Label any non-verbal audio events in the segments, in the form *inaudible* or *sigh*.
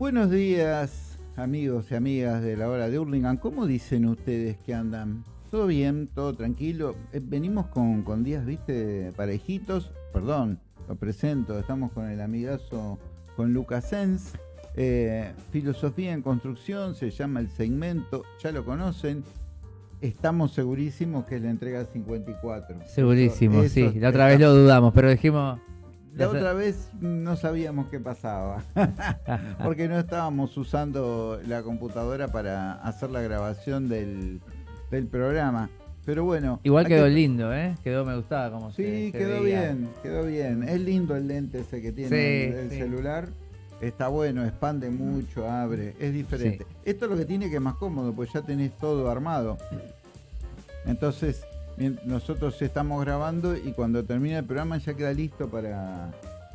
Buenos días, amigos y amigas de la hora de Hurlingham. ¿Cómo dicen ustedes que andan? ¿Todo bien? ¿Todo tranquilo? Eh, venimos con, con días, viste, parejitos. Perdón, lo presento. Estamos con el amigazo, con Lucas Sens. Eh, filosofía en construcción, se llama el segmento, ya lo conocen. Estamos segurísimos que es la entrega 54. Segurísimo, Eso- sí. La otra vez lo dudamos, pero dijimos. La otra vez no sabíamos qué pasaba, *laughs* porque no estábamos usando la computadora para hacer la grabación del, del programa. Pero bueno. Igual quedó que- lindo, ¿eh? Quedó, me gustaba como Sí, quedó bien, quedó bien. Es lindo el lente ese que tiene Sí, el, el sí. celular. Está bueno, expande mucho, abre, es diferente. Esto es lo que tiene que es más cómodo, pues ya tenés todo armado. Entonces, nosotros estamos grabando y cuando termina el programa ya queda listo para,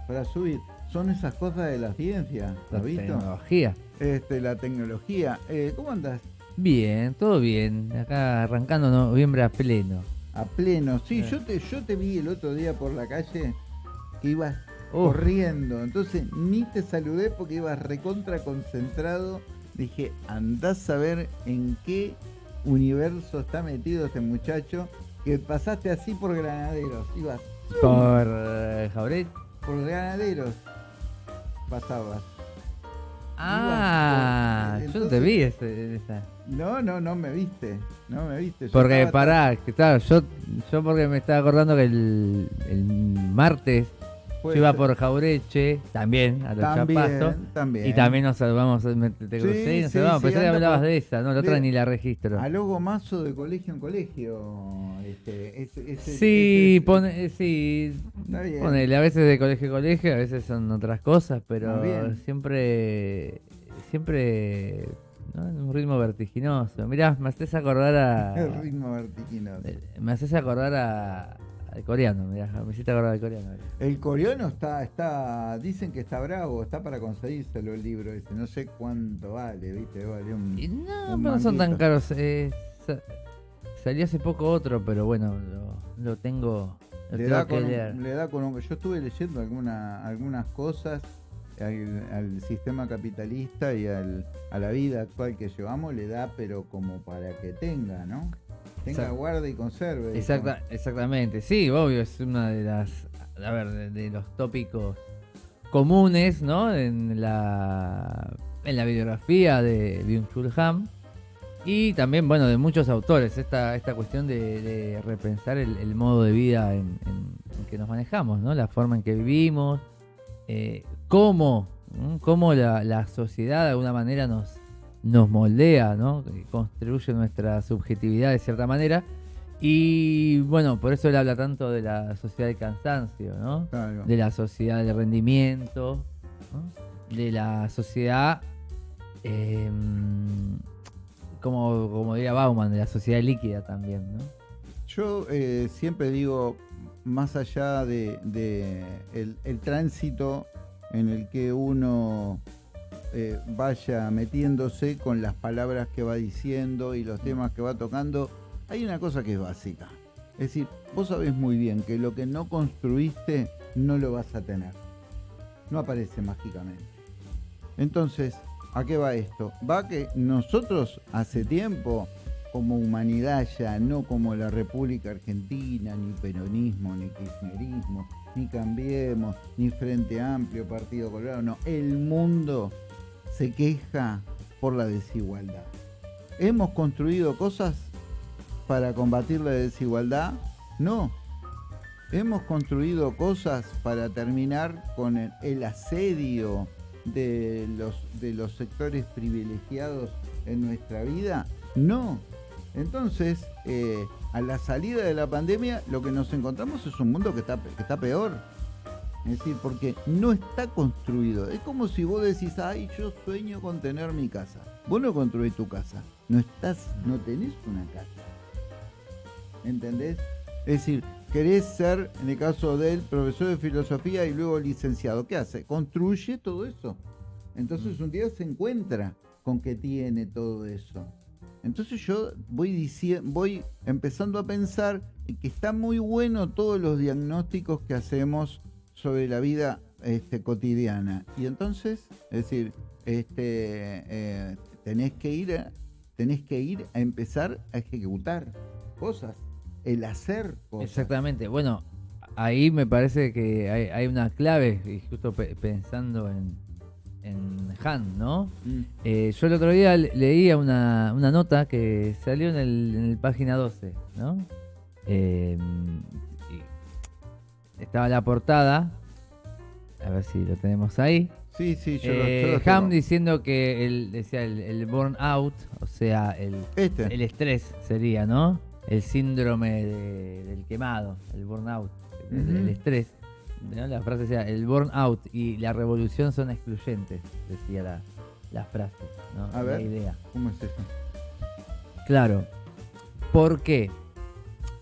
para subir. Son esas cosas de la ciencia, La ¿has visto? tecnología. Este, la tecnología. Eh, ¿Cómo andas? Bien, todo bien. Acá arrancando noviembre a pleno. A pleno. Sí, Eh. yo te, yo te vi el otro día por la calle que ibas corriendo. Entonces ni te saludé porque ibas recontra concentrado. Dije, andás a ver en qué universo está metido este muchacho. Que pasaste así por granaderos. Ibas Por Jauret. por granaderos. Pasabas. Ah, yo no te vi ese- esa. No, no, no me viste. No me viste. Yo Porque pará, que claro, yo, yo porque me estaba acordando que el, el martes yo iba por Jaureche, también, a los También, Chapazos. también. Y también nos saludamos, me- te Sí, crucé y nos sí, saludamos. sí, Pensé que hablabas por- de esa, no, la otra ni la registro. A logo mazo de colegio en colegio. Este, ese- ese- Sí, ese- pone, sí, Está bien. ponele, a veces de colegio a colegio, a veces son otras cosas, pero siempre, siempre, ¿no? en un ritmo vertiginoso. Mirá, me haces acordar a, *laughs* El ritmo vertiginoso. eh, me haces acordar a, al coreano, mirá, me hiciste acordar al coreano. El coreano está, está, dicen que está bravo, está para conseguírselo el libro ese, no sé cuánto vale, viste, vale un, Y no, un pero no son tan caros. eh, sa- salió hace poco otro, pero bueno, lo, lo tengo, lo le tengo da, que con leer. un, le da con un- yo estuve leyendo alguna, algunas cosas al, al sistema capitalista y al, a la vida actual que llevamos, le da pero como para que tenga, ¿no? Tenga, guarde y conserve. Exacta, exactamente, sí, obvio, es una de las, a ver, de, de los tópicos comunes, ¿no? En la, en la bibliografía de Byung-Chul y también, bueno, de muchos autores, esta, esta cuestión de, de repensar el, el modo de vida en, en- en que nos manejamos, ¿no? La forma en que vivimos, eh, cómo, cómo la, la sociedad de alguna manera nos, nos moldea, ¿no? Que Construye nuestra subjetividad de cierta manera. Y bueno, por eso él habla tanto de la sociedad del cansancio, ¿no? Claro. De la sociedad del rendimiento, ¿no? de la sociedad, eh, como, como diría Bauman, de la sociedad líquida también, ¿no? Yo eh, siempre digo, más allá de, de el, el tránsito en el que uno eh, vaya metiéndose con las palabras que va diciendo y los temas que va tocando, hay una cosa que es básica. Es decir, vos sabés muy bien que lo que no construiste no lo vas a tener. No aparece mágicamente. Entonces, ¿a qué va esto? Va que nosotros hace tiempo como humanidad ya, no como la República Argentina, ni peronismo, ni kirchnerismo, ni Cambiemos, ni Frente Amplio, Partido Colorado, no, el mundo se queja por la desigualdad. ¿Hemos construido cosas para combatir la desigualdad? No. ¿Hemos construido cosas para terminar con el, asedio de los, de los sectores privilegiados en nuestra vida? No. Entonces, eh, a la salida de la pandemia, lo que nos encontramos es un mundo que está, que está peor. Es decir, porque no está construido. Es como si vos decís, ay, yo sueño con tener mi casa. Vos no construís tu casa. No estás, no tenés una casa. ¿Entendés? Es decir, querés ser, en el caso de él, profesor de filosofía y luego licenciado. ¿Qué hace? Construye todo eso. Entonces un día se encuentra con que tiene todo eso. Entonces yo voy voy empezando a pensar que está muy bueno todos los diagnósticos que hacemos sobre la vida este, cotidiana. Y entonces, es decir, este, eh, tenés que ir a, tenés que ir a empezar a ejecutar cosas, el hacer cosas. Exactamente. Bueno, ahí me parece que hay, hay una clave, y justo pe- pensando en, en Han, ¿no? Mm. Eh, yo el otro día le- leía una, una nota que salió en el, en el página 12, ¿no? Eh, estaba la portada, a ver si lo tenemos ahí. Sí, sí, yo, lo- yo Eh, lo tengo. Ham diciendo que el, decía el, el burnout, o sea, el, Este. el estrés sería, ¿no? El síndrome de- del quemado, el burnout, el, estrés. ¿no? La frase decía, el burnout y la revolución son excluyentes, decía la, la frase, ¿no? A la ver. idea. ¿Cómo es eso? Claro. ¿Por qué?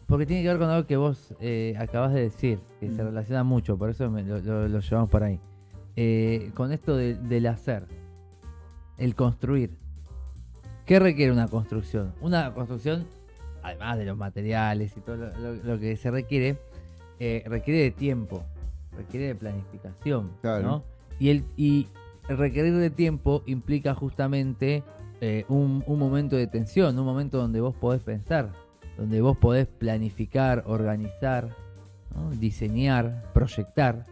Porque tiene que ver con algo que vos eh, acabas de decir, que se Mm. relaciona mucho, por eso me- lo, lo- lo llevamos por ahí. Eh, con esto de- del hacer, el construir. ¿Qué requiere una construcción? Una construcción, además de los materiales y todo lo, que se requiere, eh, requiere de tiempo, requiere de planificación. Claro. ¿no? Y, el, y el requerir de tiempo implica justamente eh, un, un momento de tensión, un momento donde vos podés pensar, donde vos podés planificar, organizar, diseñar, proyectar.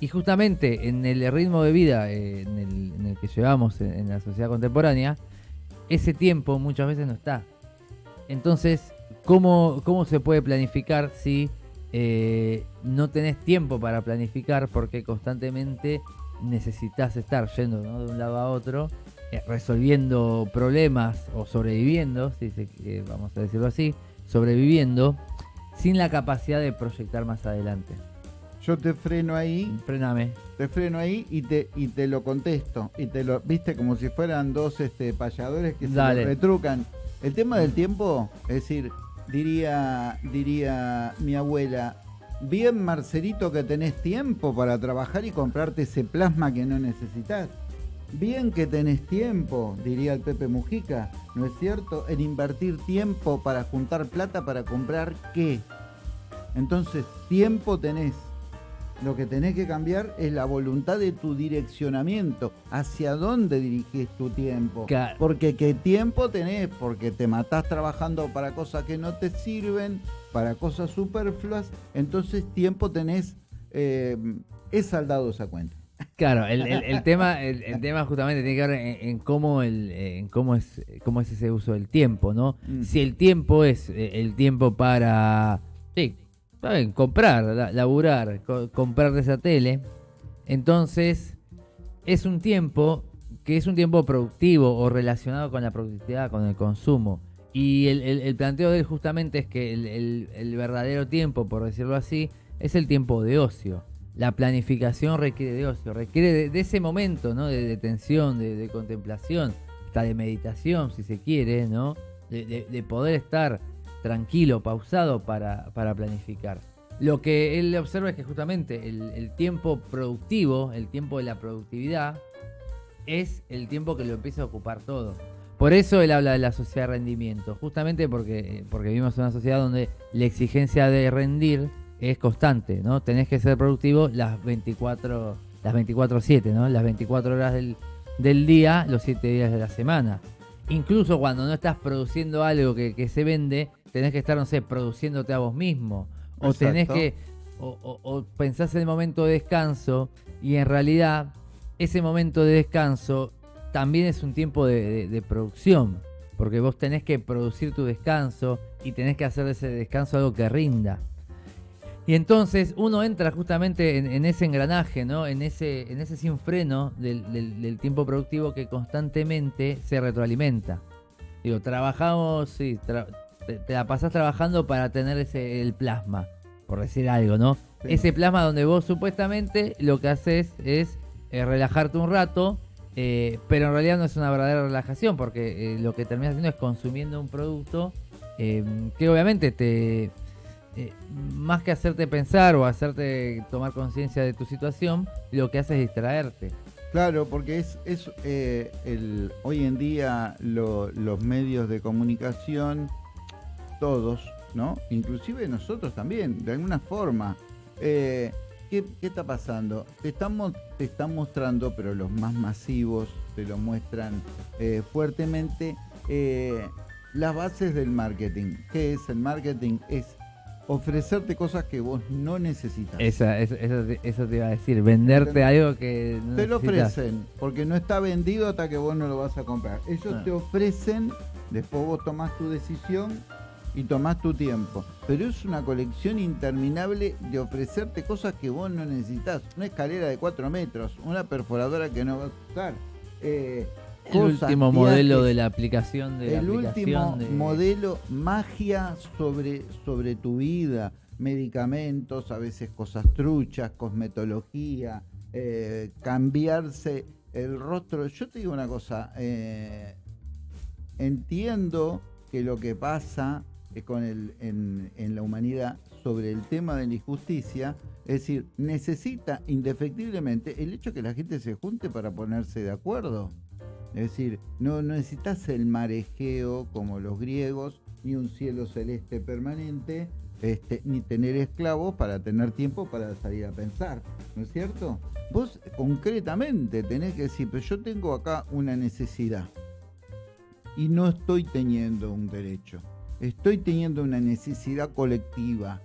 Y justamente en el ritmo de vida eh, en, el, que llevamos en, la sociedad contemporánea, ese tiempo muchas veces no está. Entonces, ¿cómo, cómo se puede planificar si eh, no tenés tiempo para planificar porque constantemente necesitas estar yendo de un lado a otro, eh, resolviendo problemas o sobreviviendo, si vamos a decirlo así, sobreviviendo sin la capacidad de proyectar más adelante. Yo te freno ahí, Frename. te freno ahí y te, y te lo contesto. Y te lo, viste, como si fueran dos este, payadores que Dale. se retrucan. El tema del tiempo, es decir, diría, diría mi abuela, bien Marcelito que tenés tiempo para trabajar y comprarte ese plasma que no necesitas. Bien que tenés tiempo, diría el Pepe Mujica, ¿no es cierto? En invertir tiempo para juntar plata para comprar qué. Entonces, tiempo tenés. Lo que tenés que cambiar es la voluntad de tu direccionamiento. ¿Hacia dónde dirigís tu tiempo? Claro. Porque qué tiempo tenés, porque te matás trabajando para cosas que no te sirven, para cosas superfluas. Entonces, tiempo tenés, eh, es saldado esa cuenta. Claro, el, el- el *laughs* tema, el, el tema justamente tiene que ver en, en cómo el, en cómo es, cómo es ese uso del tiempo, ¿no? Mm. Si el tiempo es eh, el tiempo para, sí, ¿saben? comprar, la- laburar, co- comprar esa tele, entonces es un tiempo que es un tiempo productivo o relacionado con la productividad, con el consumo. Y el, planteo de él justamente es que el verdadero tiempo, por decirlo así, es el tiempo de ocio. La planificación requiere de requiere de, ese momento, ¿no? De de, de contemplación, hasta de meditación, si se quiere, ¿no? De, de- de poder estar tranquilo, pausado para, planificar. Lo que él observa es que justamente el, el tiempo productivo, el tiempo de la productividad, es el tiempo que lo empieza a ocupar todo. Por eso él habla de la sociedad de rendimiento, justamente porque, porque vivimos en una sociedad donde la exigencia de rendir es constante, ¿no? Tenés que ser productivo las 24, las 24-7, ¿no? Las 24 horas del, del día, los 7 días de la semana. Incluso cuando no estás produciendo algo que, que se vende, tenés que estar, no sé, produciéndote a vos mismo. O tenés que, o, o- o pensás en el momento de descanso y en realidad ese momento de descanso también es un tiempo de, de- de producción, porque vos tenés que producir tu descanso y tenés que hacer de ese descanso algo que rinda. Y entonces uno entra justamente en, en ese engranaje, ¿no? En ese, en ese sin freno del, del- del tiempo productivo que constantemente se retroalimenta. Digo, trabajamos, sí, tra- te, te la pasás trabajando para tener ese, el plasma, por decir algo, ¿no? Sí. Ese plasma donde vos supuestamente lo que haces es eh, relajarte un rato, eh, pero en realidad no es una verdadera relajación, porque eh, lo que terminas haciendo es consumiendo un producto que obviamente te, eh, más que hacerte pensar o hacerte tomar conciencia de tu situación, lo que hace es distraerte. Claro, porque es, eh, hoy en día lo- los medios de comunicación, todos, ¿no? Inclusive nosotros también, de alguna forma, eh, ¿qué, está pasando? Te están, te están mostrando, pero los más masivos te lo muestran fuertemente, las bases del marketing. ¿Qué es el marketing? Es ofrecerte cosas que vos no necesitas. Esa, eso, eso, te- eso te iba a decir, venderte algo que no Te lo necesitas. ofrecen, porque no está vendido hasta que vos no lo vas a comprar. Ellos Ah. te ofrecen, después vos tomás tu decisión y tomás tu tiempo. Pero es una colección interminable de ofrecerte cosas que vos no necesitas. Una escalera de 4 metros, una perforadora que no vas a usar. eh, El último modelo viajes, de la aplicación de la el último aplicación de- modelo magia sobre, sobre tu vida, medicamentos, a veces cosas truchas, cosmetología, eh, cambiarse el rostro. Yo te digo una cosa, eh, entiendo que lo que pasa eh, con el, en, en la humanidad sobre el tema de la injusticia, es decir, necesita indefectiblemente el hecho que la gente se junte para ponerse de acuerdo. Es decir, no, necesitas el marejeo como los griegos, ni un cielo celeste permanente, este, ni tener esclavos para tener tiempo para salir a pensar, ¿no es cierto? Vos concretamente tenés que decir, pero yo tengo acá una necesidad y no estoy teniendo un derecho, estoy teniendo una necesidad colectiva.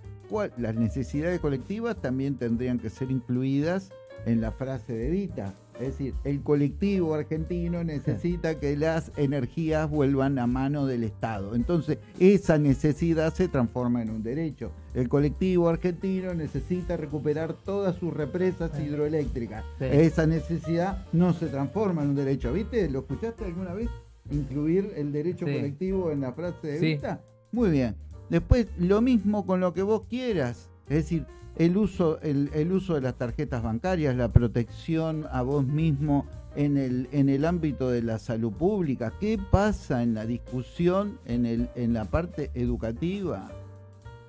Las necesidades colectivas también tendrían que ser incluidas en la frase de Vita. Es decir, el colectivo argentino necesita que las energías vuelvan a mano del Estado. Entonces, esa necesidad se transforma en un derecho. El colectivo argentino necesita recuperar todas sus represas Sí. hidroeléctricas. Sí. Esa necesidad no se transforma en un derecho. ¿Viste? ¿Lo escuchaste alguna vez? Incluir el derecho colectivo en la frase de Sí. Vita. Muy bien. Después, lo mismo con lo que vos quieras. Es decir, el uso, el, el uso de las tarjetas bancarias, la protección a vos mismo en el, en el ámbito de la salud pública. ¿Qué pasa en la discusión en, el, en la parte educativa?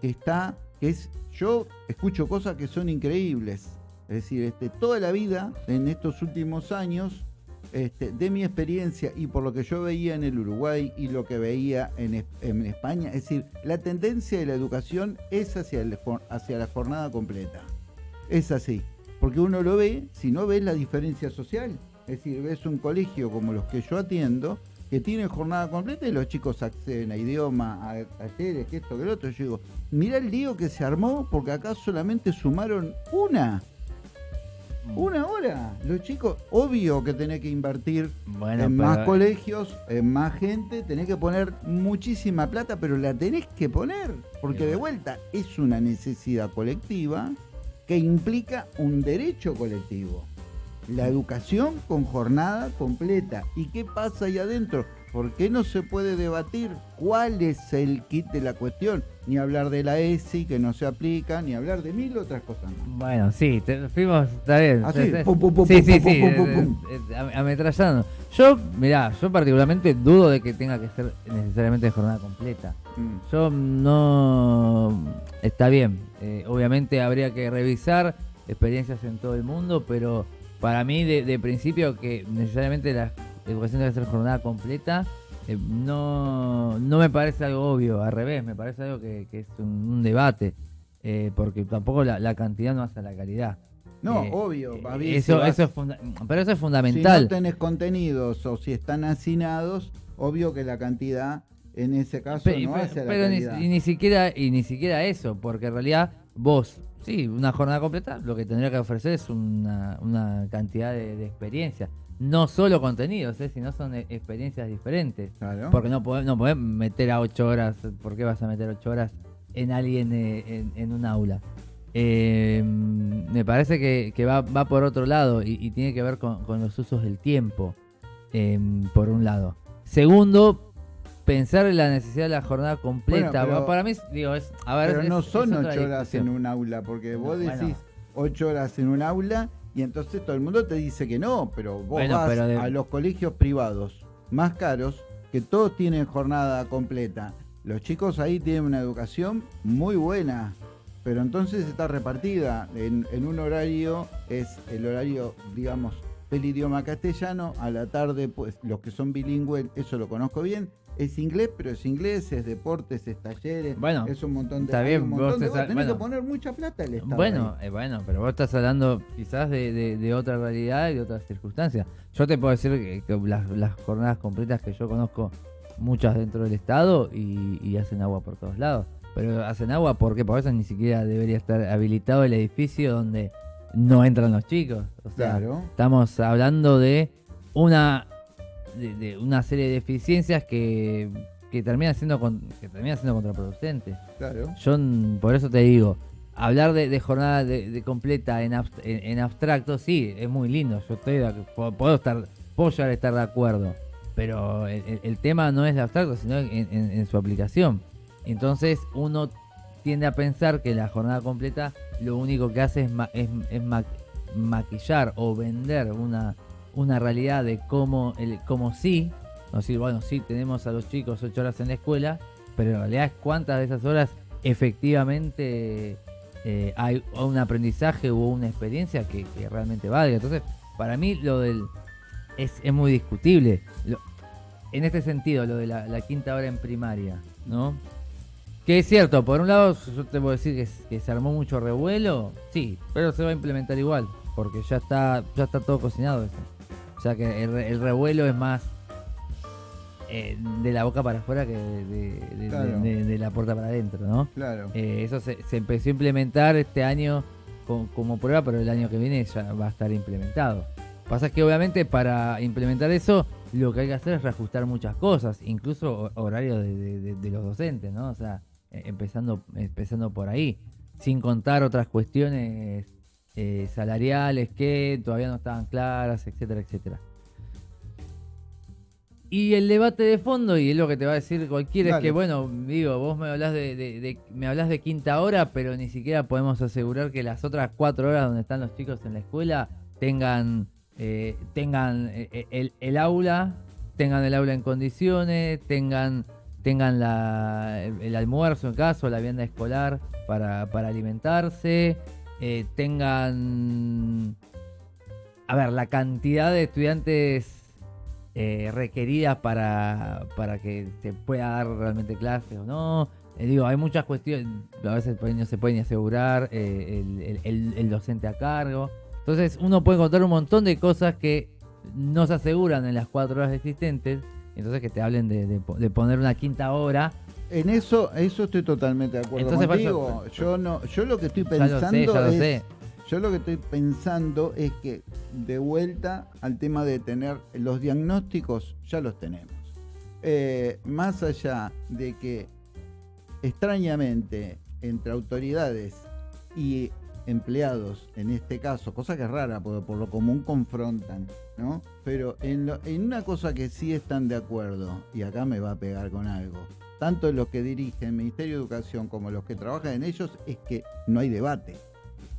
Que está, que es, yo escucho cosas que son increíbles. Es decir, este, toda la vida, en estos últimos años, este, de mi experiencia y por lo que yo veía en el Uruguay y lo que veía en, en España, es decir, la tendencia de la educación es hacia, el hacia la jornada completa. Es así, porque uno lo ve, si no ves la diferencia social, es decir, ves un colegio como los que yo atiendo, que tienen jornada completa y los chicos acceden a idioma, a talleres, que esto, que lo otro. Yo digo, mirá el lío que se armó porque acá solamente sumaron una. Una hora. Los chicos, obvio que tenés que invertir Bueno, en pero- más colegios, en más gente, tenés que poner muchísima plata, pero la tenés que poner, porque de vuelta es una necesidad colectiva que implica un derecho colectivo. La educación con jornada completa. ¿Y qué pasa ahí adentro? ¿Por qué no se puede debatir cuál es el kit de la cuestión? Ni hablar de la ESI que no se aplica, ni hablar de mil otras cosas más. Bueno, sí, te, fuimos, está bien. Así, Sí, sí. pum, pum, pum, sí, ametrallando. Yo, mirá, yo particularmente dudo de que tenga que ser necesariamente de jornada completa. Mm. Yo no... Está bien, eh, obviamente habría que revisar experiencias en todo el mundo, pero para mí de, de principio que necesariamente la educación debe ser jornada completa, eh, no, no me parece algo obvio, al revés, me parece algo que, que es un, un debate, eh, porque tampoco la, la cantidad no hace la calidad. No, Eh, obvio. va bien, eso, si eso es pero eso es Si fundamental. no tenés contenidos o si están hacinados, obvio que la cantidad en ese caso no pe- hace la pero ni, calidad. y ni siquiera y ni siquiera eso, porque en realidad vos, sí, una jornada completa, lo que tendría que ofrecer es una, una cantidad de, de experiencias. No solo contenidos, ¿eh? sino son e- experiencias diferentes. Claro. Porque no podés, no podés meter a ocho horas, ¿por qué vas a meter ocho horas en alguien eh, en, en un aula? Eh, me parece que, que va, va por otro lado y, y tiene que ver con, con los usos del tiempo, eh, por un lado. Segundo, pensar en la necesidad de la jornada completa. Bueno, pero- Para mí, digo, es. A ver, Pero es- no son ocho horas en un aula, porque vos decís ocho horas en un aula y entonces todo el mundo te dice que no, pero vos Bueno, vas pero de- a los colegios privados más caros, que todos tienen jornada completa. Los chicos ahí tienen una educación muy buena, pero entonces está repartida en, en un horario, es el horario, digamos, del idioma castellano, a la tarde, pues los que son bilingües, eso lo conozco bien, es inglés, pero es inglés, es deportes, es talleres, Bueno, es un montón de está bien, un vos montón de sal- Tenés bueno. que poner mucha plata el Estado. Bueno, ahí. eh, bueno, pero vos estás hablando quizás de, de- de otra realidad y de otras circunstancias. Yo te puedo decir que, que las, las jornadas completas que yo conozco, muchas dentro del Estado y, y hacen agua por todos lados. Pero hacen agua porque por eso ni siquiera debería estar habilitado el edificio donde no entran los chicos. O sea, Claro. estamos hablando de una de, de una serie de deficiencias que, que terminan siendo con- que terminan siendo contraproducentes. Claro. Yo por eso te digo, hablar de, de jornada de, de completa en, abst- en, en abstracto, sí, es muy lindo. Yo estoy de puedo, estar, puedo llegar a estar de acuerdo. Pero el, tema no es el abstracto, sino en, en- en su aplicación. Entonces uno tiende a pensar que la jornada completa lo único que hace es, ma- es, es ma- maquillar o vender una, una realidad de cómo, el, cómo sí, no decir, bueno, sí, tenemos a los chicos ocho horas en la escuela, pero en realidad es cuántas de esas horas efectivamente eh, hay un aprendizaje o una experiencia que, realmente valga. Entonces, para mí lo del es, es muy discutible. Lo- en este sentido, lo de la, quinta hora en primaria, ¿no? Que es cierto, por un lado yo te puedo decir que se armó mucho revuelo, sí, pero se va a implementar igual, porque ya está, ya está todo cocinado eso. O sea que el, re- el revuelo es más eh, de la boca para afuera que de, de- de- Claro. de- de la puerta para adentro, ¿no? Claro. Eh, eso se, se empezó a implementar este año co- como prueba, pero el año que viene ya va a estar implementado. Pasa que obviamente para implementar eso lo que hay que hacer es reajustar muchas cosas, incluso ho- horario de, de- de- de los docentes, ¿no? O sea, eh, empezando, empezando por ahí, sin contar otras cuestiones eh, salariales que todavía no estaban claras, etcétera, etcétera. Y el debate de fondo, y es lo que te va a decir cualquiera, es que bueno, digo, vos me hablas de, de- de- me hablas de quinta hora, pero ni siquiera podemos asegurar que las otras cuatro horas donde están los chicos en la escuela tengan, eh, tengan eh, el, el aula, tengan el aula en condiciones, tengan, tengan la, el, el almuerzo en caso, la vianda escolar para, para alimentarse, eh, tengan, a ver, la cantidad de estudiantes eh, requeridas para, para que se pueda dar realmente clases o no. Eh, digo, hay muchas cuestiones, a veces no se puede ni asegurar eh, el, el- el- docente a cargo. Entonces uno puede encontrar un montón de cosas que no se aseguran en las cuatro horas existentes. Entonces que te hablen de, de poner una quinta hora. En eso, eso estoy totalmente de acuerdo Entonces, contigo. Yo no, yo lo que estoy sé, pensando es, sé. yo lo que estoy pensando es que de vuelta al tema de tener los diagnósticos, ya los tenemos. Eh, más allá de que extrañamente entre autoridades y empleados, en este caso, cosa que es rara, porque por lo común confrontan, ¿no? Pero en, lo- en una cosa que sí están de acuerdo, y acá me va a pegar con algo, tanto los que dirigen el Ministerio de Educación como los que trabajan en ellos, es que no hay debate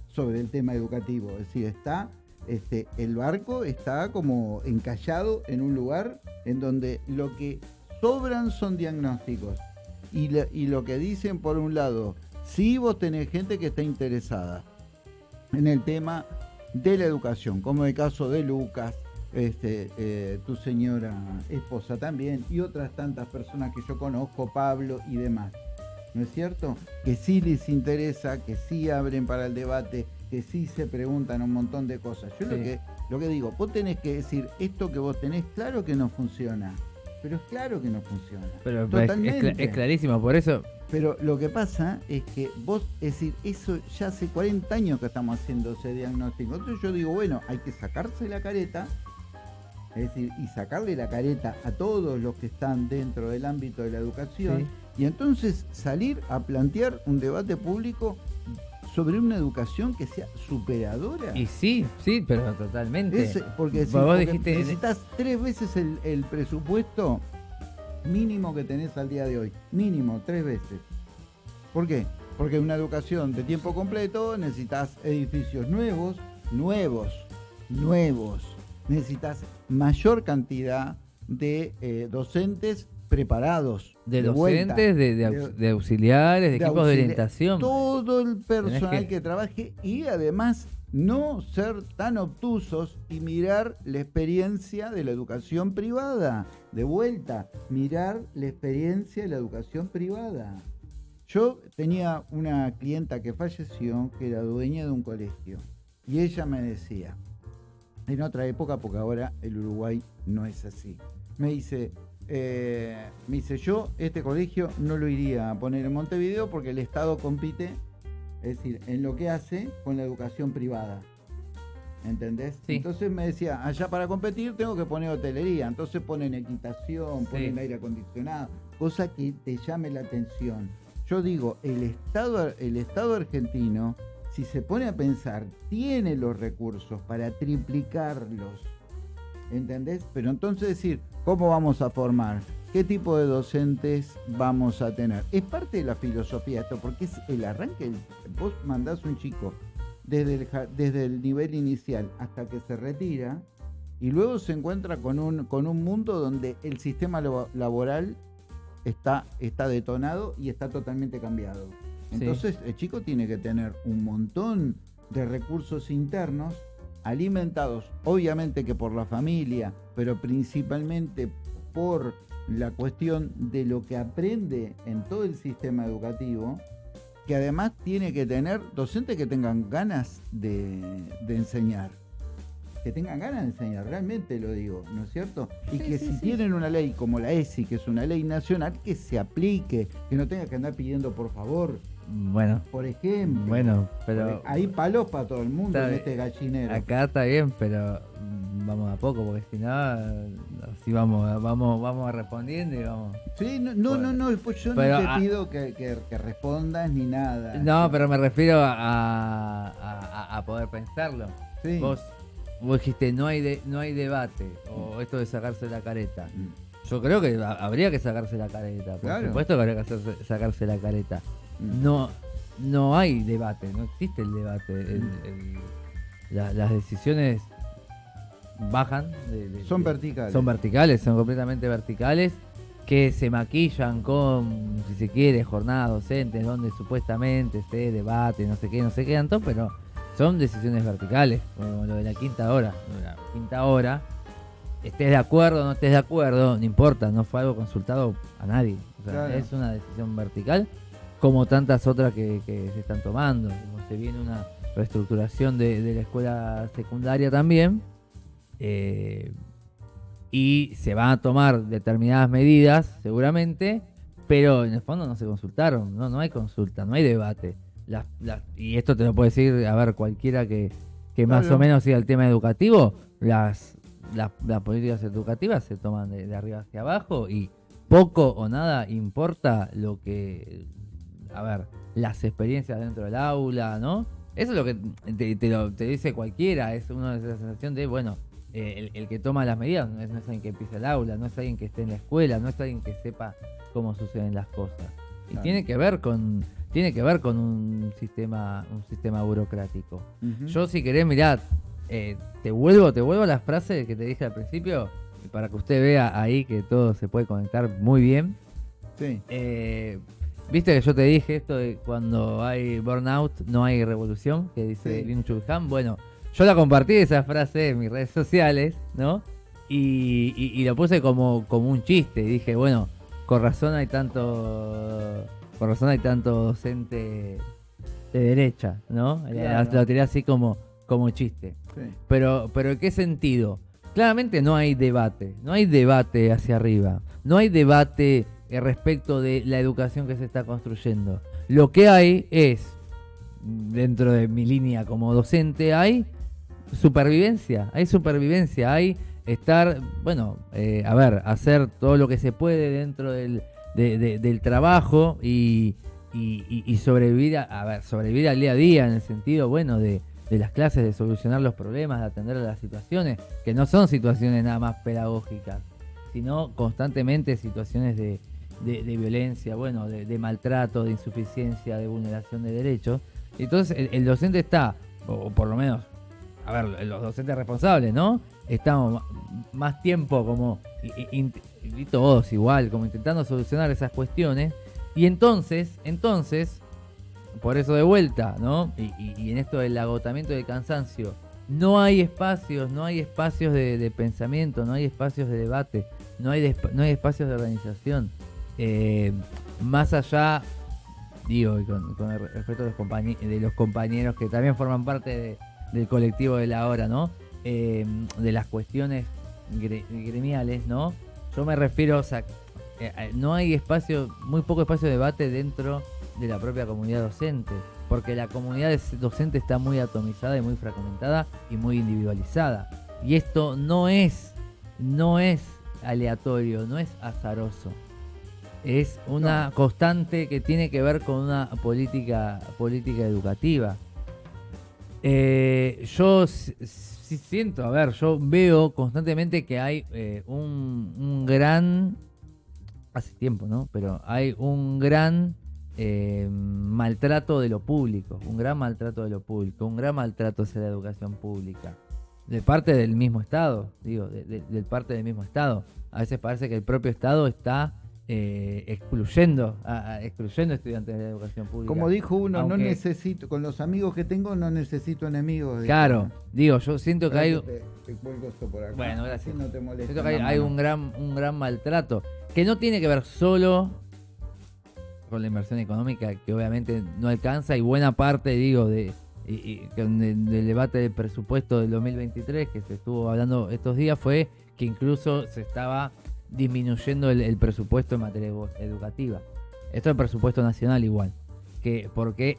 sobre el tema educativo. Es decir, está, este, el barco está como encallado en un lugar en donde lo que sobran son diagnósticos. Y, lo que dicen por un lado, si vos tenés gente que está interesada en el tema de la educación, como el caso de Lucas, este, eh, tu señora esposa también, y otras tantas personas que yo conozco, Pablo y demás. ¿No es cierto? Que sí les interesa, que sí abren para el debate, que sí se preguntan un montón de cosas. Yo lo, que, lo que digo, vos tenés que decir, esto que vos tenés, claro que no funciona, pero es claro que no funciona. Pero es, es Totalmente. es clarísimo, por eso Pero lo que pasa es que vos, es decir, eso ya hace 40 años que estamos haciendo ese diagnóstico. Entonces yo digo, bueno, hay que sacarse la careta, es decir, y sacarle la careta a todos los que están dentro del ámbito de la educación, y entonces salir a plantear un debate público sobre una educación que sea superadora. Y sí, sí, pero totalmente. Es- porque, si- Vos porque dijiste- necesitas tres veces el, el presupuesto mínimo que tenés al día de hoy. Mínimo, tres veces. ¿Por qué? Porque una educación de tiempo completo necesitas edificios nuevos, nuevos, nuevos. Necesitas mayor cantidad de eh, docentes preparados. de docentes, de, de aux- de auxiliares, de, equipos de orientación. Todo el personal que- que... trabaje y además no ser tan obtusos y mirar la experiencia de la educación privada. De vuelta, mirar la experiencia de la educación privada. Yo tenía una clienta que falleció, que era dueña de un colegio, y ella me decía, en otra época, porque ahora el Uruguay no es así, me dice, eh, me dice, yo este colegio no lo iría a poner en Montevideo porque el Estado compite es decir, en lo que hace con la educación privada. ¿Entendés? Entonces me decía, allá para competir tengo que poner hotelería, entonces ponen equitación, ponen aire acondicionado, cosa que te llame la atención. Yo digo, el Estado, el Estado argentino, si se pone a pensar, tiene los recursos para triplicarlos. ¿Entendés? Pero entonces decir, ¿cómo vamos a formar? qué tipo de docentes vamos a tener. Es parte de la filosofía esto, porque es el arranque. Vos mandás un chico desde el, desde el nivel inicial hasta que se retira y luego se encuentra con un, con un mundo donde el sistema laboral está, está detonado y está totalmente cambiado. Entonces el chico tiene que tener un montón de recursos internos alimentados, obviamente que por la familia, pero principalmente por la cuestión de lo que aprende en todo el sistema educativo, que además tiene que tener docentes que tengan ganas de, enseñar. Que tengan ganas de enseñar, realmente lo digo, ¿no es cierto? Y que si tienen una ley como la ESI, que es una ley nacional, que se aplique, que no tenga que andar pidiendo por favor. Bueno. Por ejemplo. Bueno, pero. Hay palos para todo el mundo en este gallinero. Acá está bien, pero vamos a poco, porque si no, así vamos, vamos, vamos respondiendo y vamos. Sí, no, no, no, no, pues yo no te pido que, que, respondas ni nada. No, pero me refiero a, a, poder pensarlo. Sí. Vos, vos dijiste, no hay, de, no hay debate, o esto de sacarse la careta. Mm. Yo creo que habría que sacarse la careta, por supuesto que habría que sacarse la careta. No, no hay debate, no existe el debate. Mm. las decisiones bajan. son verticales. Son verticales, son completamente verticales, que se maquillan con, si se quiere, jornadas docentes, donde supuestamente se debate, no sé qué, no sé qué tanto, pero son decisiones verticales, como lo de la quinta hora. La quinta hora, estés de acuerdo o no estés de acuerdo, no importa, no fue algo consultado a nadie. es una decisión vertical, como tantas otras que, se están tomando. Como se viene una reestructuración de la escuela secundaria también, eh, y se van a tomar determinadas medidas, seguramente, pero en el fondo no se consultaron, no, no hay consulta, no hay debate. y esto te lo puede decir, a ver, cualquiera que, más o menos siga el tema educativo, las, las, políticas educativas se toman de, arriba hacia abajo y poco o nada importa lo que, a ver, las experiencias dentro del aula, ¿no? Eso es lo que te, te, te dice cualquiera, es una sensación de, bueno, eh, el, que toma las medidas no es, alguien que empieza el aula, no es alguien que esté en la escuela, no es alguien que sepa cómo suceden las cosas. Y tiene que ver con tiene que ver con un sistema un sistema burocrático. Yo si querés, mirá, eh, te vuelvo te vuelvo a las frases que te dije al principio para que usted vea ahí que todo se puede conectar muy bien. Sí. Eh, Viste que yo te dije esto de cuando hay burnout no hay revolución, que dice sí. Chulhan. Bueno, yo la compartí esa frase en mis redes sociales, ¿no? Y, lo puse como, como un chiste. Y dije, bueno, con razón hay tanto. Con razón hay tanto docente de derecha, ¿no? Lo tiré así como, como chiste. Pero, pero ¿en qué sentido? Claramente no hay debate, no hay debate hacia arriba, no hay debate respecto de la educación que se está construyendo. Lo que hay es, dentro de mi línea como docente, hay supervivencia, hay supervivencia, hay estar, bueno, eh, a ver, hacer todo lo que se puede dentro del, del trabajo y, y, sobrevivir, a, ver, sobrevivir al día a día en el sentido, bueno, de, de las clases, de solucionar los problemas, de atender a las situaciones, que no son situaciones nada más pedagógicas, sino constantemente situaciones de, de, violencia, bueno, de, maltrato, de insuficiencia, de vulneración de derechos. Entonces el, el docente está, o por lo menos a ver, los docentes responsables, ¿no? Estamos más tiempo como, y, todos igual, como intentando solucionar esas cuestiones. Y entonces, entonces, por eso de vuelta, ¿no? Y, en esto del agotamiento del cansancio, no hay espacios, no hay espacios de, pensamiento, no hay espacios de debate, no hay, no hay espacios de organización. Eh, más allá, digo, y con, con el respeto de los, de los compañeros que también forman parte de- del colectivo de la hora, ¿no? Eh, de las cuestiones gre- gremiales, ¿no? Yo me refiero, o sea, eh, no hay espacio, muy poco espacio de debate dentro de la propia comunidad docente, porque la comunidad docente está muy atomizada y muy fragmentada y muy individualizada. Y esto no es, no es aleatorio, no es azaroso. Es una constante que tiene que ver con una política, política educativa. Eh, yo sí siento, a ver, yo veo constantemente que hay eh, un, un gran, hace tiempo, ¿no? Pero hay un gran eh, maltrato de lo público, un gran maltrato de lo público, un gran maltrato hacia la educación pública. De parte del mismo Estado, digo, de, de- de parte del mismo Estado. A veces parece que el propio Estado está eh, excluyendo, a- a- excluyendo estudiantes de la educación pública. Como dijo uno, no necesito, con los amigos que tengo, no necesito enemigos. Claro, digo, yo siento que hay, Espera Te, te cuelgo esto por acá. Bueno, gracias. así no te molesta siento que hay, un gran, un gran maltrato que no tiene que ver solo con la inversión económica, que obviamente no alcanza, y buena parte, digo, de, y- del debate del presupuesto del 2023 que se estuvo hablando estos días fue que incluso se estaba disminuyendo el, presupuesto en materia edu- educativa. Esto es el presupuesto nacional igual. Que porque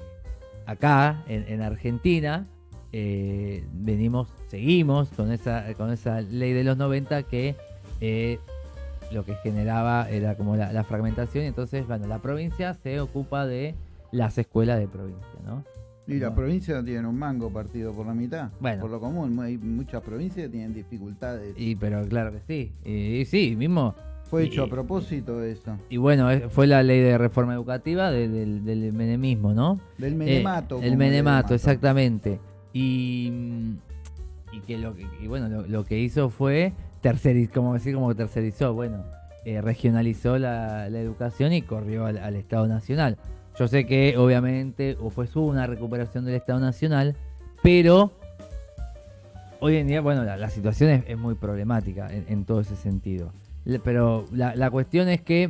acá, en, en Argentina, eh, venimos, seguimos con esa, con esa ley de los 90 que eh, lo que generaba era como la, fragmentación. Entonces, bueno, la provincia se ocupa de las escuelas de provincia, ¿no? Y la No. provincia no tiene un mango partido por la mitad. Bueno. Por lo común, hay muchas provincias que tienen dificultades. Y pero claro que sí. Y, y sí, mismo. Fue y- hecho a propósito eso. Y bueno, eh, fue la ley de reforma educativa de- del, del menemismo, ¿no? Del Eh, menemato. el como le menemato, exactamente. Y, y que lo que, y bueno, lo, lo que hizo fue tercerizar, como decir, como tercerizó, bueno, eh, regionalizó la, la educación y corrió al, al Estado Nacional. Yo sé que obviamente o fue una recuperación del Estado Nacional, pero hoy en día, bueno, la, la situación es, es muy problemática en, en todo ese sentido. Le- Pero la, la cuestión es que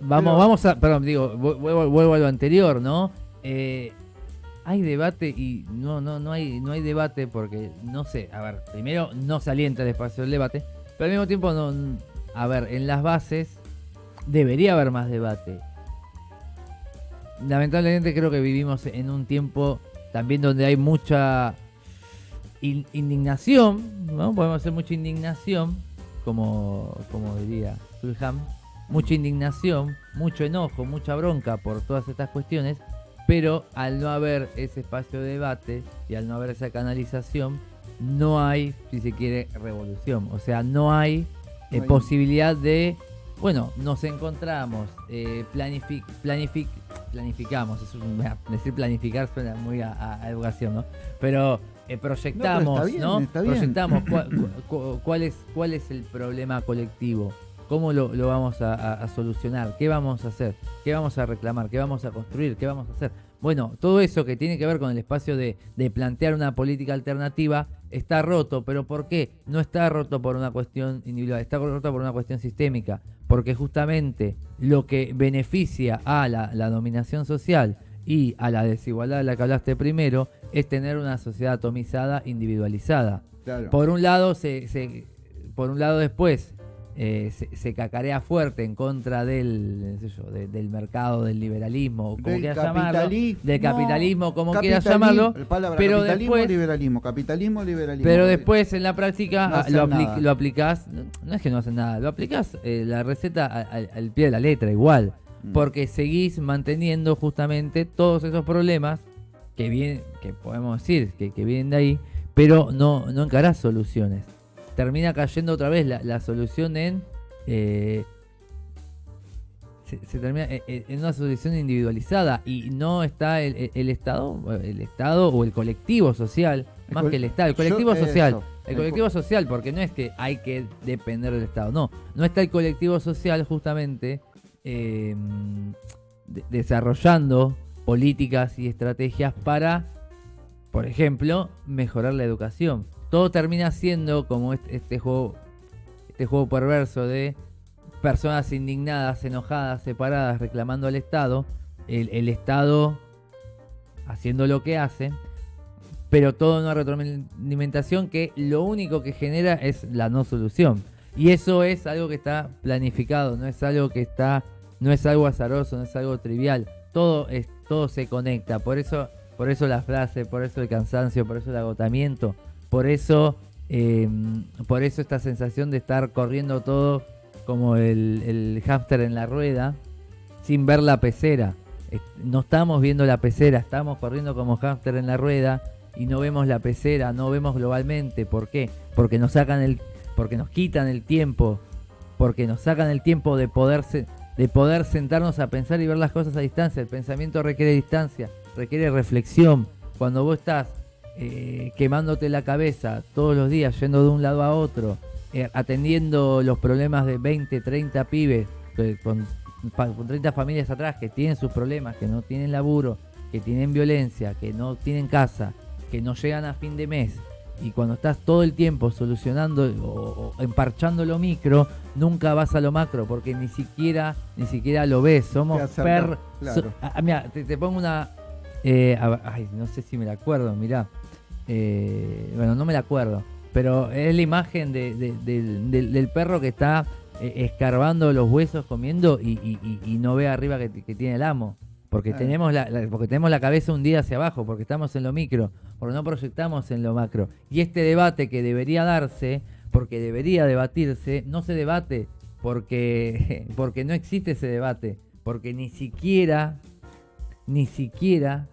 Vamos, Pero- vamos a, perdón, digo, vu- vuelvo, vuelvo a lo anterior, ¿no? Eh, hay debate y no, no, no hay, no hay debate porque, no sé, a ver, primero no se alienta el espacio del debate, pero al mismo tiempo, no, a ver, en las bases debería haber más debate. Lamentablemente creo que vivimos en un tiempo también donde hay mucha in- indignación, ¿no? Podemos hacer mucha indignación, como, como diría Fulham, mucha indignación, mucho enojo, mucha bronca por todas estas cuestiones, pero al no haber ese espacio de debate y al no haber esa canalización, no hay, si se quiere, revolución. O sea, no hay, eh, No hay- posibilidad de, bueno, nos encontramos, eh, planific, planific, planificamos, es un- decir planificar suena muy a, a- a educación, ¿no? Pero eh, proyectamos, bien, ¿no? Proyectamos cuál, *laughs* cu- cuál es, cuál es el problema colectivo, cómo lo, lo vamos a, a- a solucionar, qué vamos a hacer, qué vamos a reclamar, qué vamos a construir, qué vamos a hacer. Bueno, todo eso que tiene que ver con el espacio de, de plantear una política alternativa está roto, pero ¿por qué? No está roto por una cuestión individual, está roto por una cuestión sistémica, porque justamente lo que beneficia a la, la dominación social y a la desigualdad de la que hablaste primero es tener una sociedad atomizada, individualizada. Claro. Por un lado, se, se- por un lado después eh, se, se cacarea fuerte en contra del, no sé yo, de- del mercado, del liberalismo, como Del quieras llamarlo, capitalismo, del capitalismo, como quieras llamarlo, palabra pero capitalismo, después- liberalismo, capitalismo, liberalismo. pero después en la práctica No ah, lo, apli- lo aplicás, no, es que no hacen nada, lo aplicás eh, la receta al pie de la letra igual, Mm. porque seguís manteniendo justamente todos esos problemas que vienen, que podemos decir que, que vienen de ahí, pero no, no encarás soluciones. Termina cayendo otra vez la, la solución en eh, se, se termina en, en- en una solución individualizada y no está el, Estado, el Estado o el colectivo social, El más que el Estado, el Yo- colectivo social. eso, El colectivo social, porque no es que hay que depender del Estado, no, no está el colectivo social justamente eh, desarrollando políticas y estrategias para, por ejemplo, mejorar la educación. Todo termina siendo como este, juego, este juego perverso de personas indignadas, enojadas, separadas, reclamando al Estado, el, Estado haciendo lo que hace, pero todo una retroalimentación que lo único que genera es la no solución. Y eso es algo que está planificado, no es algo que está, no es algo azaroso, no es algo trivial. Todo es, todo se conecta. Por eso, por eso la frase, por eso el cansancio, por eso el agotamiento, por eso, em, por eso esta sensación de estar corriendo todo como el, el hámster en la rueda, sin ver la pecera. No estamos viendo la pecera, estamos corriendo como hámster en la rueda y no vemos la pecera, no vemos globalmente. ¿Por qué? Porque nos sacan el porque nos quitan el tiempo, porque nos sacan el tiempo de poder, de poder sentarnos a pensar y ver las cosas a distancia. El pensamiento requiere distancia, requiere reflexión. Cuando vos estás eh, quemándote la cabeza todos los días, yendo de un lado a otro, eh, atendiendo los problemas de 20, 30 pibes, eh, con, con 30 familias atrás que tienen sus problemas, que no tienen laburo, que tienen violencia, que no tienen casa, que no llegan a fin de mes, y cuando estás todo el tiempo solucionando o, emparchando lo micro, nunca vas a lo macro porque ni siquiera ni siquiera lo ves. Somos per. Ah, ah, mira, te, pongo una. Eh, ay, no sé si me la acuerdo, mirá. Eh, bueno, no me la acuerdo. Pero es la imagen del, perro que está eh, escarbando los huesos comiendo y, no ve arriba que tiene el amo. Porque, tenemos la, porque tenemos la cabeza hundida hacia abajo, porque estamos en lo micro, porque no proyectamos en lo macro. Y este debate que debería darse, porque debería debatirse, no se debate porque, *laughs* porque no existe ese debate, porque ni siquiera, ni siquiera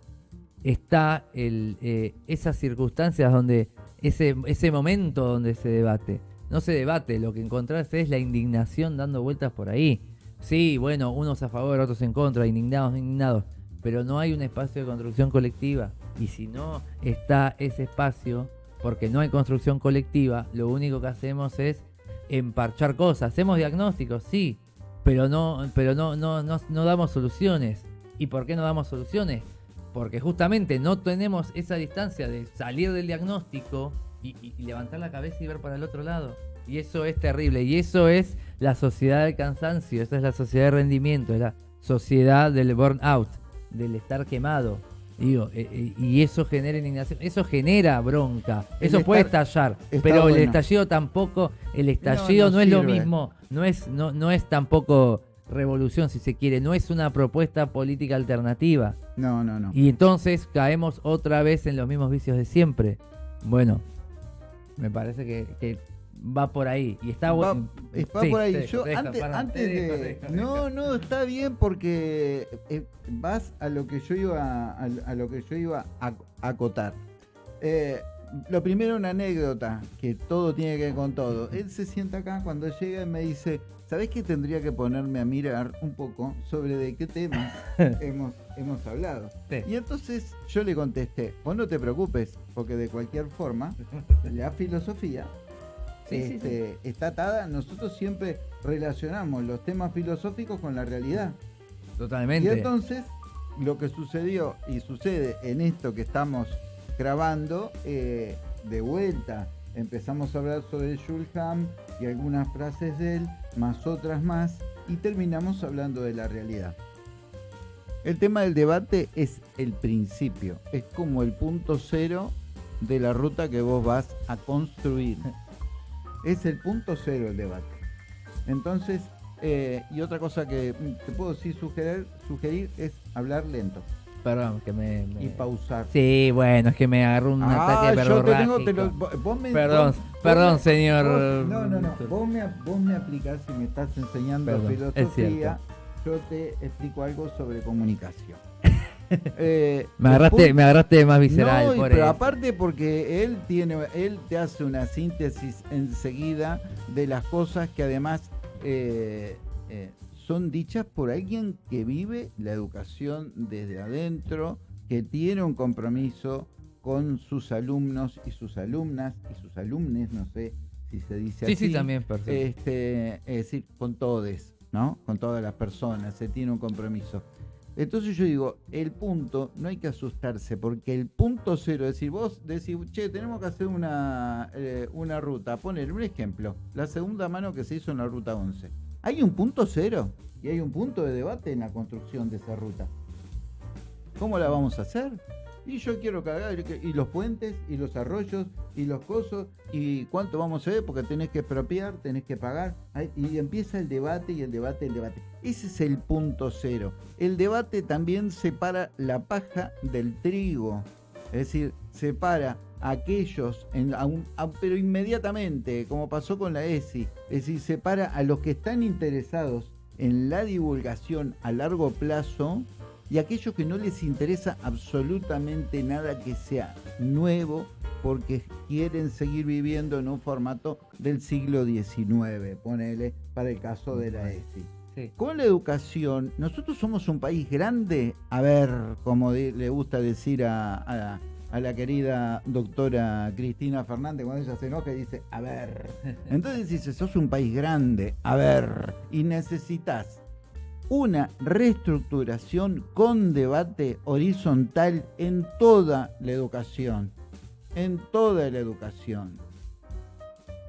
está eh, esas circunstancias donde, ese, ese momento donde se debate. No se debate, lo que encontrás es la indignación dando vueltas por ahí. Sí, bueno, unos a favor, otros en contra, indignados, indignados, pero no hay un espacio de construcción colectiva. Y si no está ese espacio, porque no hay construcción colectiva, lo único que hacemos es emparchar cosas. Hacemos diagnósticos, sí, pero no, pero no, no, no, damos soluciones. ¿Y por qué no damos soluciones? Porque justamente no tenemos esa distancia de salir del diagnóstico y levantar la cabeza y ver para el otro lado. Y eso es terrible. Y eso es la sociedad del cansancio, esa es la sociedad de rendimiento, es la sociedad del burnout, del estar quemado. Digo, eh, eh, y eso genera indignación, eso genera bronca, eso puede estallar, pero el estallido tampoco, el estallido no, es lo mismo, no es, no, no es tampoco revolución si se quiere, no es una propuesta política alternativa. No, no, no. Y entonces caemos otra vez en los mismos vicios de siempre. Bueno, me parece que va por ahí. Y está bueno. Va, por ahí. Yo antes, de. no, no, está bien porque eh, vas a lo que yo iba a, lo que yo iba a, acotar. Eh, lo primero, una anécdota, que todo tiene que ver con todo. Él se sienta acá cuando llega y me dice, ¿sabés que tendría que ponerme a mirar un poco sobre de qué temas *laughs* hemos, hemos hablado? Y entonces yo le contesté, vos no te preocupes, porque de cualquier forma, *laughs* la filosofía este, está atada. Nosotros siempre relacionamos los temas filosóficos con la realidad. Totalmente. Y entonces, lo que sucedió y sucede en esto que estamos grabando, eh, de vuelta, empezamos a hablar sobre Shulham y algunas frases de él, más otras más, y terminamos hablando de la realidad. El tema del debate es el principio, es como el punto cero de la ruta que vos vas a construir. Es el punto cero el debate. Entonces, eh, y otra cosa que te puedo sí sugerir, sugerir es hablar lento. Perdón, que me, Y pausar. Sí, bueno, es que me agarró un ah, ataque de yo te tengo, te lo, vos me, Perdón, perdón, señor. no, no, no. Vos me, vos me aplicás si me estás enseñando filosofía. Yo te explico algo sobre comunicación. *laughs* Eh, me, agarraste, me agarraste más visceral. pero aparte porque él tiene, él te hace una síntesis enseguida de las cosas que además eh, eh, son dichas por alguien que vive la educación desde adentro, que tiene un compromiso con sus alumnos y sus alumnas y sus alumnes, no sé si se dice así. Sí, sí, también, Este, es decir, con todos, ¿no? Con todas las personas, se tiene un compromiso. Entonces yo digo, el punto, no hay que asustarse, porque el punto cero, es decir, vos decís, che, tenemos que hacer una, eh, una ruta, poner un ejemplo, la segunda mano que se hizo en la ruta 11. Hay un punto cero y hay un punto de debate en la construcción de esa ruta. ¿Cómo la vamos a hacer? Y yo quiero cargar, y los puentes, y los arroyos, y los cosos, y cuánto vamos a ver, porque tenés que expropiar, tenés que pagar. Y empieza el debate, y el debate, el debate. Ese es el punto cero. El debate también separa la paja del trigo. Es decir, separa a aquellos, en, pero inmediatamente, como pasó con la ESI. Es decir, separa a los que están interesados en la divulgación a largo plazo y aquellos que no les interesa absolutamente nada que sea nuevo porque quieren seguir viviendo en un formato del siglo XIX, ponele, para el caso de la ESI. Con la educación, nosotros somos un país grande, a ver, como le gusta decir a, a, la querida doctora Cristina Fernández, cuando ella se enoja y dice, a ver. *laughs* Entonces dice, sos un país grande, a ver, y necesitas una reestructuración con debate horizontal en toda la educación, en toda la educación.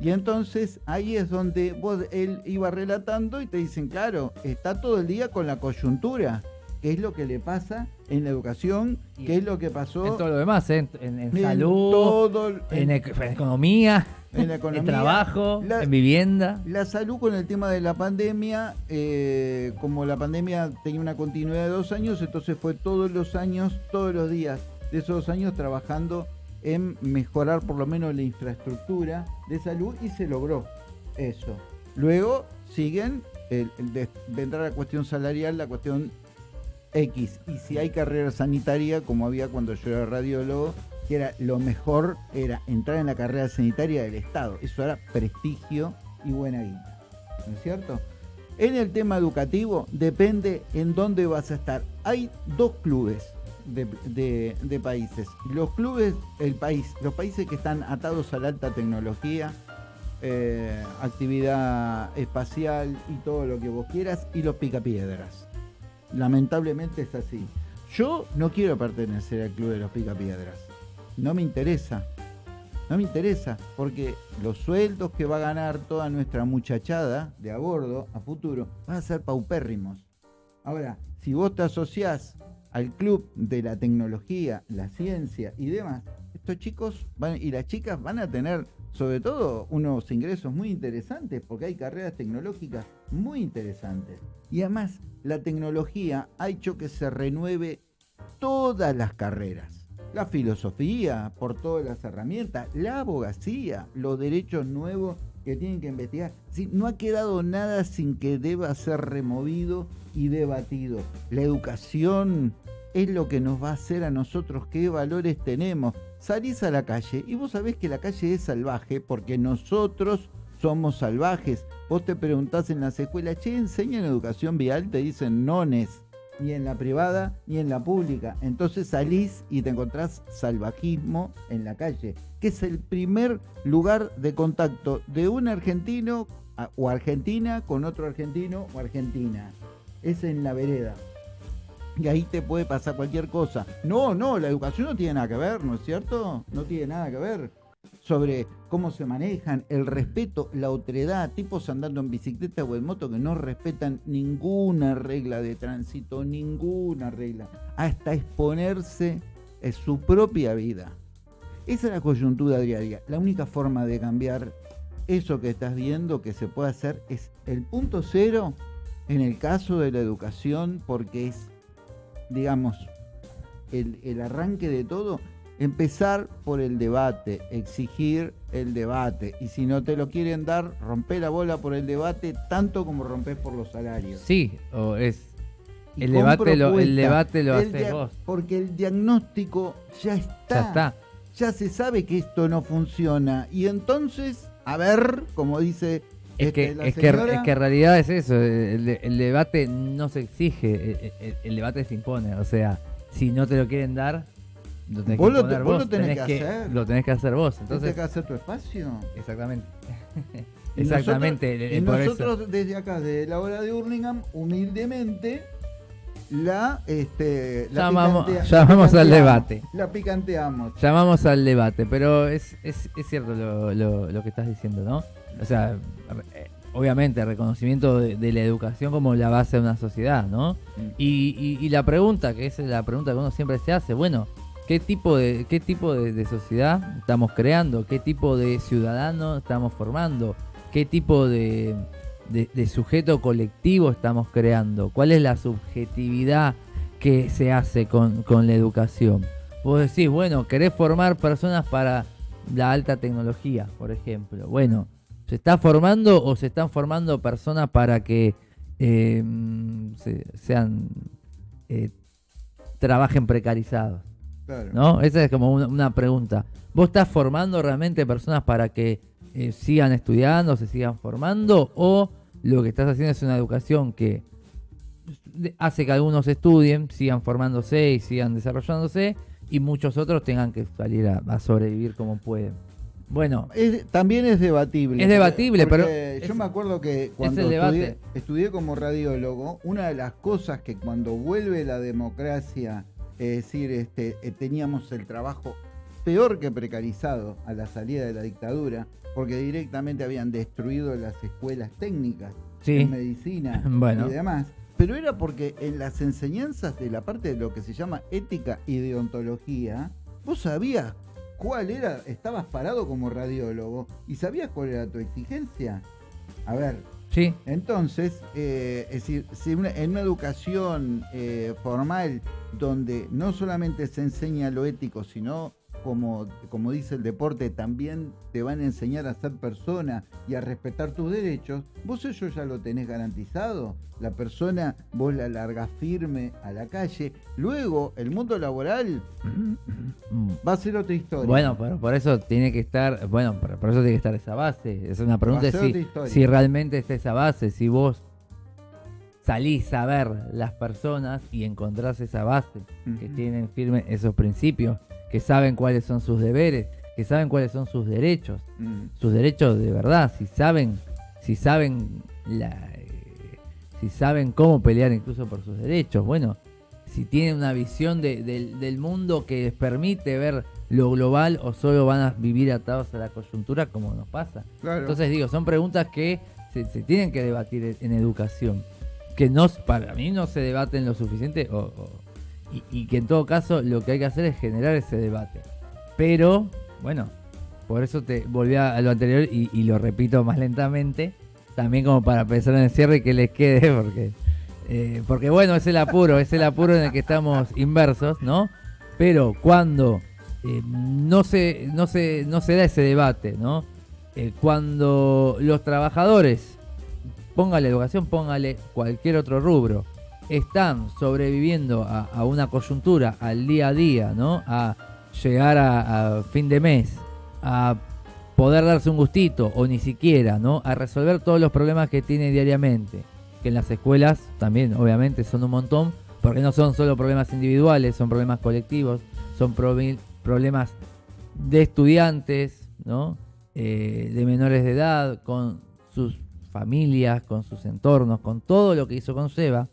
Y entonces ahí es donde vos, él iba relatando y te dicen, claro, está todo el día con la coyuntura, qué es lo que le pasa en la educación, qué es lo que pasó en todo lo demás, ¿eh? en, salud, en economía en *laughs* la economía. En trabajo, en vivienda. La salud con el tema de la pandemia, eh, como la pandemia tenía una continuidad de dos años, entonces fue todos los años, todos los días de esos dos años trabajando en mejorar por lo menos la infraestructura de salud y se logró eso. Luego siguen, vendrá la cuestión salarial, la cuestión X. Y si hay carrera sanitaria, como había cuando yo era radiólogo, que era lo mejor era entrar en la carrera sanitaria del Estado. Eso era prestigio y buena guita. ¿No es cierto? En el tema educativo depende en dónde vas a estar. Hay dos clubes de, países. Los clubes, el país, los países que están atados a la alta tecnología, eh, actividad espacial y todo lo que vos quieras, y los picapiedras. Lamentablemente es así. Yo no quiero pertenecer al club de los picapiedras no me interesa. No me interesa, porque los sueldos que va a ganar toda nuestra muchachada de a bordo a futuro van a ser paupérrimos. Ahora, si vos te asociás al club de la tecnología, la ciencia y demás, estos chicos y las chicas van a tener sobre todo unos ingresos muy interesantes, porque hay carreras tecnológicas muy interesantes. Y además, la tecnología ha hecho que se renueve todas las carreras la filosofía, por todas las herramientas, la abogacía, los derechos nuevos que tienen que investigar. no ha quedado nada sin que deba ser removido y debatido. La educación es lo que nos va a hacer a nosotros qué valores tenemos. Salís a la calle y vos sabés que la calle es salvaje porque nosotros somos salvajes. Vos te preguntás en las escuelas, che, ¿enseñan educación vial? Te dicen nones ni en la privada ni en la pública. Entonces salís y te encontrás salvajismo en la calle, que es el primer lugar de contacto de un argentino o argentina con otro argentino o argentina. Es en la vereda. Y ahí te puede pasar cualquier cosa. No, no, la educación no tiene nada que ver, ¿no es cierto? No tiene nada que ver sobre cómo se manejan, el respeto, la otredad, tipos andando en bicicleta o en moto que no respetan ninguna regla de tránsito, ninguna regla, hasta exponerse en su propia vida. Esa es la coyuntura diaria. La única forma de cambiar eso que estás viendo que se puede hacer es el punto cero en el caso de la educación porque es, digamos, el, el arranque de todo empezar por el debate, exigir el debate. Y si no te lo quieren dar, rompe la bola por el debate tanto como rompes por los salarios. Sí, o es... El debate, lo, el debate lo haces vos. Porque el diagnóstico ya está. Ya está. Ya se sabe que esto no funciona. Y entonces, a ver, como dice es, que, este, es, que, es que en realidad es eso, el, debate no se exige, el, debate se impone, o sea, si no te lo quieren dar, lo tenés vos, lo, tenés, que, hacer. Lo tenés que hacer vos. Entonces, tenés que hacer tu espacio. Exactamente. Exactamente. Y nosotros, desde acá, desde la hora de Hurlingham, humildemente, la, este, la llamamos, llamamos al debate. La picanteamos. Llamamos al debate, pero es, es, es cierto lo, lo, que estás diciendo, ¿no? O sea, eh, obviamente, el reconocimiento de, la educación como la base de una sociedad, ¿no? Mm. Y, y, la pregunta, que es la pregunta que uno siempre se hace, bueno, ¿qué tipo de, qué tipo de, sociedad estamos creando? ¿Qué tipo de ciudadano estamos formando? ¿Qué tipo de, de, sujeto colectivo estamos creando? ¿Cuál es la subjetividad que se hace con, la educación? Vos decís, bueno, querés formar personas para la alta tecnología, por ejemplo. Bueno, ¿se está formando o se están formando personas para que eh, sean eh, trabajen precarizados? ¿No? Esa es como una, pregunta. ¿Vos estás formando realmente personas para que eh, sigan estudiando, se sigan formando? ¿O lo que estás haciendo es una educación que hace que algunos estudien, sigan formándose y sigan desarrollándose y muchos otros tengan que salir a, sobrevivir como pueden? Bueno, también es debatible. Es debatible, pero yo me acuerdo que cuando estudié, estudié, como radiólogo, una de las cosas que cuando vuelve la democracia es decir, este, eh, teníamos el trabajo peor que precarizado a la salida de la dictadura, porque directamente habían destruido las escuelas técnicas de medicina *laughs* y demás. Pero era porque en las enseñanzas de la parte de lo que se llama ética y deontología, vos sabías cuál era, estabas parado como radiólogo y sabías cuál era tu exigencia. A ver, entonces, eh, es decir, si en una educación eh, formal donde no solamente se enseña lo ético, sino como, como dice el deporte, también te van a enseñar a ser persona y a respetar tus derechos, vos eso ya lo tenés garantizado. La persona, vos la largas firme a la calle. Luego, el mundo laboral va a ser otra historia. Bueno, pero por eso tiene que estar, bueno, por, eso tiene que estar esa base. Es una pregunta si, si realmente está esa base, si vos salís a ver las personas y encontrás esa base, que tienen firme esos principios que saben cuáles son sus deberes, que saben cuáles son sus derechos, mm. sus derechos de verdad, si saben, si saben la, eh, si saben cómo pelear incluso por sus derechos, bueno, si tienen una visión del mundo que les permite ver lo global o solo van a vivir atados a la coyuntura como nos pasa. Entonces digo, son preguntas que se, tienen que debatir en educación, que no, para mí no se debaten lo suficiente o y, que en todo caso lo que hay que hacer es generar ese debate. Pero, bueno, por eso te volví a lo anterior y, lo repito más lentamente, también como para pensar en el cierre y que les quede, *laughs* porque, eh, porque bueno, es el apuro, es el apuro en el que estamos inversos, ¿no? Pero cuando eh, no, se, no, se, no se da ese debate, ¿no? Eh, cuando los trabajadores, póngale educación, póngale cualquier otro rubro, están sobreviviendo a, una coyuntura, al día a día, ¿no? A llegar a, fin de mes, a poder darse un gustito o ni siquiera, ¿no? A resolver todos los problemas que tiene diariamente. Que en las escuelas también, obviamente, son un montón, porque no son solo problemas individuales, son problemas colectivos, son problemas de estudiantes, ¿no? Eh, de menores de edad, con sus familias, con sus entornos, con todo lo que hizo con Seba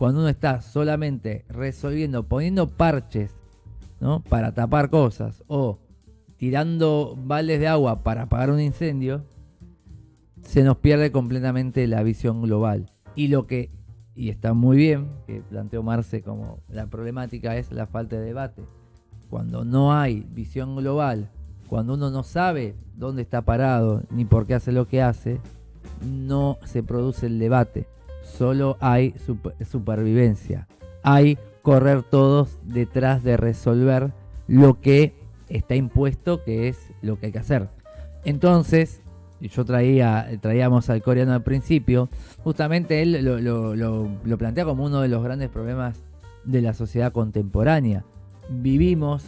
cuando uno está solamente resolviendo, poniendo parches, ¿no? Para tapar cosas o tirando vales de agua para apagar un incendio, se nos pierde completamente la visión global. Y lo que, y está muy bien, que planteó Marce como la problemática es la falta de debate. Cuando no hay visión global, cuando uno no sabe dónde está parado ni por qué hace lo que hace, no se produce el debate solo hay supervivencia. Hay correr todos detrás de resolver lo que está impuesto, que es lo que hay que hacer. Entonces, yo traía, traíamos al coreano al principio, justamente él lo, lo, plantea como uno de los grandes problemas de la sociedad contemporánea. Vivimos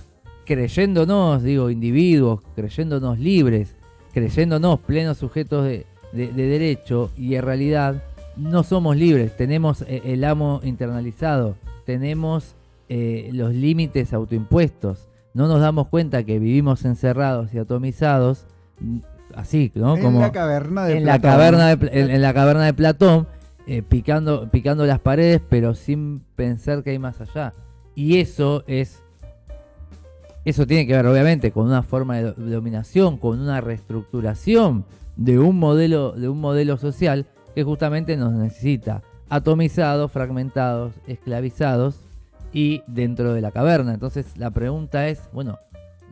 creyéndonos, digo, individuos, creyéndonos libres, creyéndonos plenos sujetos de derecho y en realidad no somos libres, tenemos eh, el amo internalizado, tenemos eh, los límites autoimpuestos, no nos damos cuenta que vivimos encerrados y atomizados, mm, así, ¿no? En la caverna de en La caverna de, en, la caverna de Platón, eh, picando, picando las paredes, pero sin pensar que hay más allá. Y eso es. Eso tiene que ver, obviamente, con una forma de, de dominación, con una reestructuración de un modelo, de un modelo social que justamente nos necesita atomizados, fragmentados, esclavizados y dentro de la caverna. Entonces la pregunta es, bueno,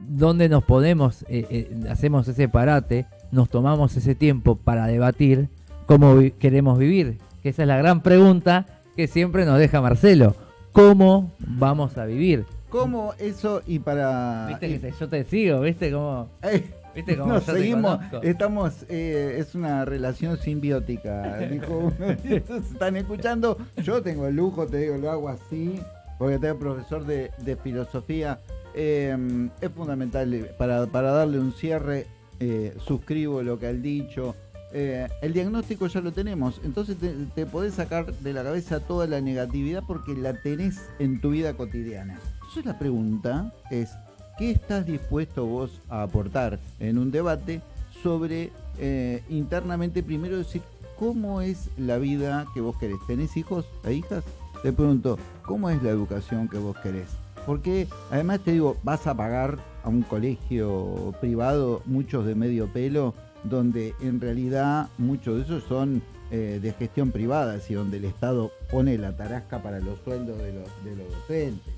¿dónde nos podemos, eh, eh, hacemos ese parate, nos tomamos ese tiempo para debatir cómo vi- queremos vivir? Que esa es la gran pregunta que siempre nos deja Marcelo. ¿Cómo vamos a vivir? ¿Cómo eso y para... Viste que te- yo te sigo, ¿viste cómo, Eh, viste cómo nos seguimos, estamos, eh, es una relación simbiótica, dijo uno. *laughs* *laughs* Están escuchando, yo tengo el lujo, te digo, lo hago así, porque tengo profesor de, de filosofía. Eh, es fundamental eh, para, para darle un cierre, eh, suscribo lo que ha dicho. Eh, el diagnóstico ya lo tenemos, entonces te, te podés sacar de la cabeza toda la negatividad porque la tenés en tu vida cotidiana. Entonces la pregunta es, ¿qué estás dispuesto vos a aportar en un debate sobre eh, internamente primero decir cómo es la vida que vos querés? ¿Tenés hijos e hijas? Te pregunto, ¿cómo es la educación que vos querés? Porque además te digo, vas a pagar a un colegio privado, muchos de medio pelo, donde en realidad muchos de esos son eh, de gestión privada, y donde el Estado pone la tarasca para los sueldos de los, de los docentes.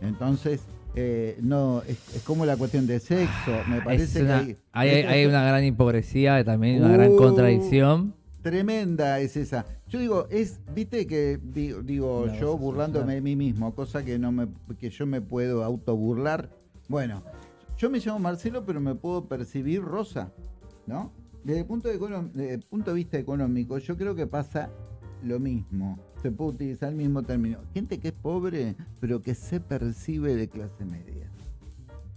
Entonces, eh, no, es, es como la cuestión de sexo, me Es parece una- que hay, hay- hay una gran hipocresía, también una gran Uh. contradicción. Tremenda es esa. Yo digo, es, viste que digo, yo burlándome de mí mismo, cosa que no me, que yo me puedo autoburlar. Bueno, yo me llamo Marcelo, pero me puedo percibir rosa, ¿no? Desde el punto de, desde el punto de vista económico, yo creo que pasa lo mismo. Se puede utilizar el mismo término. Gente que es pobre, pero que se percibe de clase media,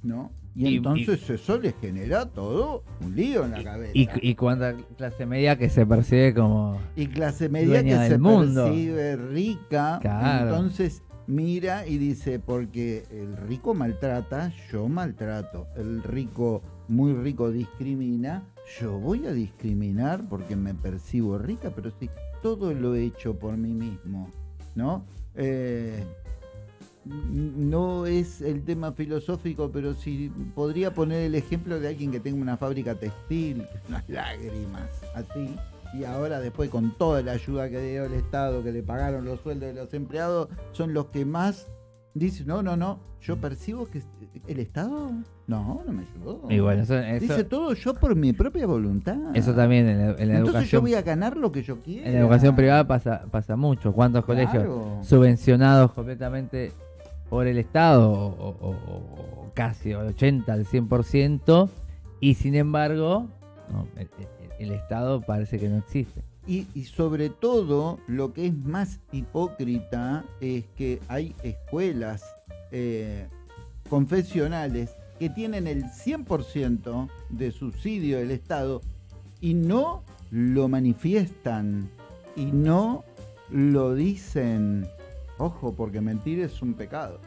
¿no? Y, Y- entonces eso les genera todo un lío en la cabeza. Y, y cuánta clase media que se percibe como... Y clase media Dueña que del se mundo. percibe rica, Claro. entonces mira y dice, porque el rico maltrata, yo maltrato. El rico, muy rico, discrimina, yo voy a discriminar porque me percibo rica, pero sí, todo lo he hecho por mí mismo, ¿no? Eh, no es el tema filosófico, pero sí podría poner el ejemplo de alguien que tenga una fábrica textil, unas *laughs* lágrimas, así, y ahora después con toda la ayuda que dio el Estado, que le pagaron los sueldos de los empleados, son los que más dicen, no, no, no, yo percibo que el Estado, no, no me ayudó. Y bueno, eso, eso, Dice todo yo por mi propia voluntad. eso también en la, en la Entonces yo educación... voy a ganar lo que yo quiera. En la educación privada pasa, pasa mucho. ¿Cuántos colegios subvencionados completamente por el Estado o, o- o- o casi 80 al 100% y sin embargo no, el Estado parece que no existe. Y, sobre todo, lo que es más hipócrita es que hay escuelas eh, confesionales que tienen el 100% de subsidio del Estado y no lo manifiestan y no lo dicen. Ojo, porque mentir es un pecado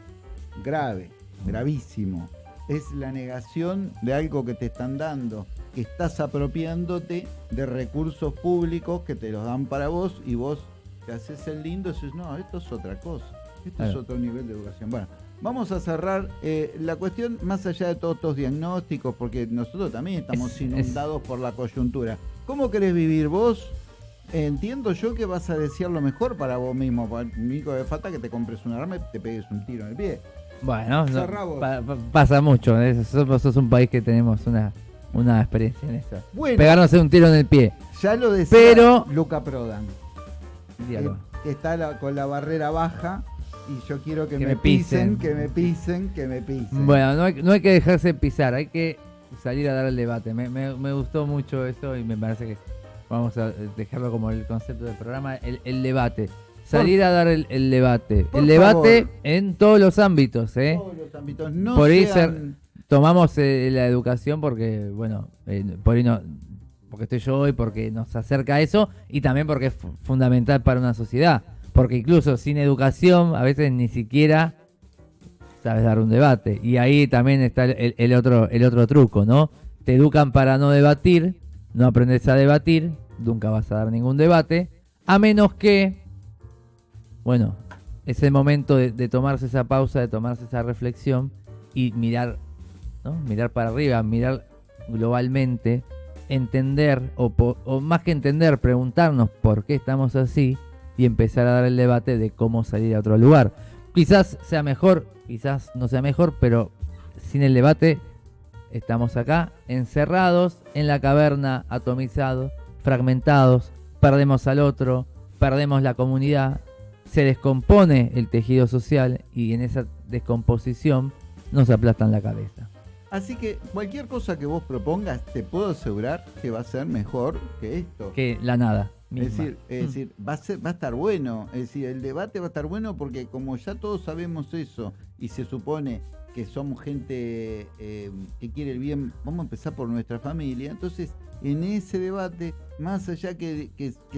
grave, gravísimo. Es la negación de algo que te están dando, que estás apropiándote de recursos públicos que te los dan para vos y vos te haces el lindo y dices, no, esto es otra cosa, esto es otro nivel de educación. Bueno, vamos a cerrar eh, la cuestión más allá de todos estos diagnósticos, porque nosotros también estamos Es- inundados por la coyuntura. ¿Cómo querés vivir vos? Entiendo yo que vas a desear lo mejor para vos mismo. Lo único que falta que te compres un arma y te pegues un tiro en el pie. Bueno, no, Cerrá vos. pa- pa- pasa mucho. ¿eh? Somos, sos un país que tenemos una, una experiencia en eso. Bueno, Pegarnos un tiro en el pie. ya lo decía Pero- Luca Prodan. Eh, que está la- con la barrera baja y yo quiero que, Que me, me pisen, pisen. que me pisen, que me pisen. Bueno, no hay, no hay que dejarse pisar, hay que salir a dar el debate. Me, me- me gustó mucho eso y me parece que vamos a dejarlo como el concepto del programa, el, el debate. Salir a dar el, el debate. El debate favor. en todos los ámbitos, ¿eh? Todos los ámbitos no Por sean- Tomamos eh, la educación porque, bueno, eh, por ahí porque estoy yo hoy, porque nos acerca a eso y también porque es fu- fundamental para una sociedad. Porque incluso sin educación a veces ni siquiera sabes dar un debate. Y ahí también está el, otro, el otro truco, ¿no? Te educan para no debatir, no aprendes a debatir, nunca vas a dar ningún debate. A menos que, bueno, es el momento de tomarse esa pausa, de tomarse esa reflexión y mirar, ¿no? Mirar para arriba, mirar globalmente, entender, o, o más que entender, preguntarnos por qué estamos así y empezar a dar el debate de cómo salir a otro lugar. Quizás sea mejor, quizás no sea mejor, pero sin el debate estamos acá, encerrados en la caverna, atomizados, fragmentados, perdemos al otro, perdemos la comunidad, se descompone el tejido social y en esa descomposición nos aplastan la cabeza. Así que cualquier cosa que vos propongas, te puedo asegurar que va a ser mejor que esto. Que la nada. misma. Es decir, es Mm. decir va, a ser, va a estar bueno. Es decir, el debate va a estar bueno porque como ya todos sabemos eso y se supone que somos gente eh, que quiere el bien, vamos a empezar por nuestra familia. Entonces, en ese debate, más allá que,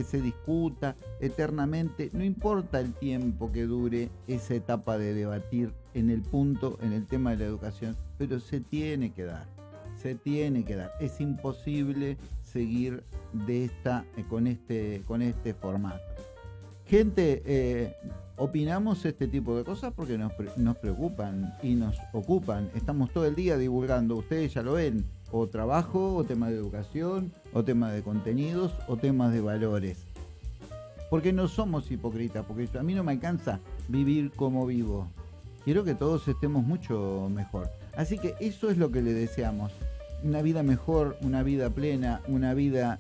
se discuta eternamente, no importa el tiempo que dure esa etapa de debatir en el punto, en el tema de la educación, pero se tiene que dar se tiene que dar. Es imposible seguir eh, con, este, con este formato. Gente, eh, opinamos este tipo de cosas porque nos preocupan y nos ocupan. Estamos todo el día divulgando, ustedes ya lo ven, o trabajo, o tema de educación, o tema de contenidos, o temas de valores. Porque no somos hipócritas, porque a mí no me alcanza vivir como vivo. Quiero que todos estemos mucho mejor. Así que eso es lo que le deseamos. Una vida mejor, una vida plena, una vida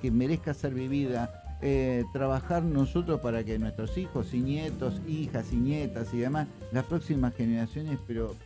que merezca ser vivida. eh, trabajar nosotros para que nuestros hijos y nietos, hijas y nietas y demás, las próximas generaciones, pero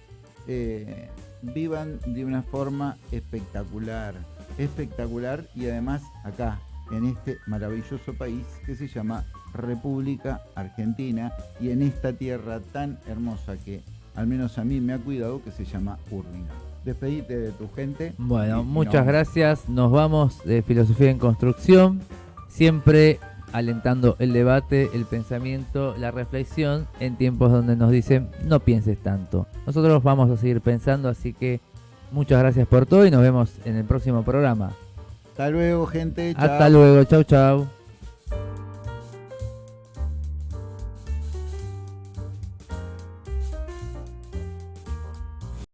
eh, vivan de una forma espectacular. Espectacular y además acá, en este maravilloso país que se llama República Argentina y en esta tierra tan hermosa que al menos a mí me ha cuidado que se llama Urlinga. Despedite de tu gente. Bueno, muchas gracias. Nos vamos de Filosofía en Construcción. Siempre alentando el debate, el pensamiento, la reflexión en tiempos donde nos dicen no pienses tanto. Nosotros vamos a seguir pensando, así que muchas gracias por todo y nos vemos en el próximo programa. Hasta luego, gente. Hasta luego, chau chau.